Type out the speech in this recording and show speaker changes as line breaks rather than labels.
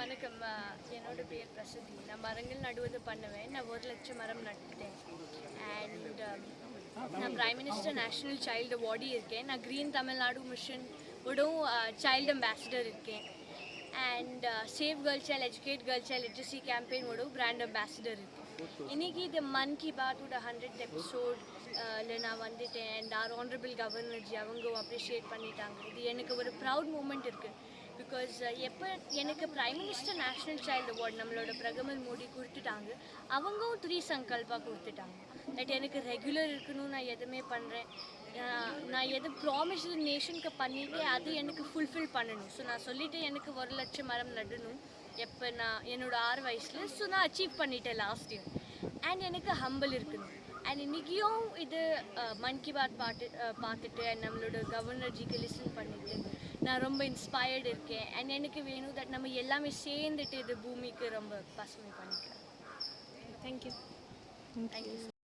வணக்கம். என்னோட பேர் பிரசதி நான் மரங்கள் நடுவது பண்ணுவேன். நான் ஒரு லட்சம் மரம் நட்டுட்டேன் அண்ட் நான் prime minister national child awardee இருக்கேன். நான் க்ரீன் தமிழ்நாடு மிஷன் விடவும் சைல்டு அம்பாசிடர் இருக்கேன். And save girl child educate girl child literacy campaign உடும் brand ambassador இருக்கேன் இன்னைக்கு இது மன் கி பாத்தோட ஹண்ட்ரட் எபிசோட் நான் வந்துட்டேன் அண்ட் ஆர் ஆனரபிள் கவர்னர்ஜி அவங்க அப்ரிஷியேட் பண்ணிட்டாங்க இது எனக்கு ஒரு ப்ரௌட் மூமெண்ட் இருக்குது பிகாஸ் எப்போ எனக்கு prime minister national child award நம்மளோட பிரதமர் மோடி கொடுத்துட்டாங்க. அவங்களும் த்ரீ சங்கல்பா கொடுத்துட்டாங்க. தட் எனக்கு ரெகுலர் இருக்கணும் நான் எதுவுமே பண்ணுறேன் நான் எது ப்ராமிஸ் நேஷனுக்கு பண்ணிட்டு அது எனக்கு ஃபுல்ஃபில் பண்ணணும். ஸோ நான் சொல்லிட்டு எனக்கு ஒரு லட்சம் மரம் நடணும். எப்போ நான் என்னோட ஆறு வயசில் ஸோ நான் அச்சீவ் பண்ணிட்டேன் லாஸ்ட் இயர் அண்ட் எனக்கு ஹம்பிள் இருக்கணும். அண்ட் இன்றைக்கியும் இது மன் கி பாத் பாட்டு பார்த்துட்டு அண்ட் நம்மளோட கவர்னர்ஜிக்கு லிசன் பண்ணிட்டு நான் ரொம்ப இன்ஸ்பயர்டு இருக்கேன். அண்ட் எனக்கு வேணும் தட் நம்ம எல்லாமே சேர்ந்துட்டு இது பூமிக்கு ரொம்ப பசுமை Thank you. Thank, you.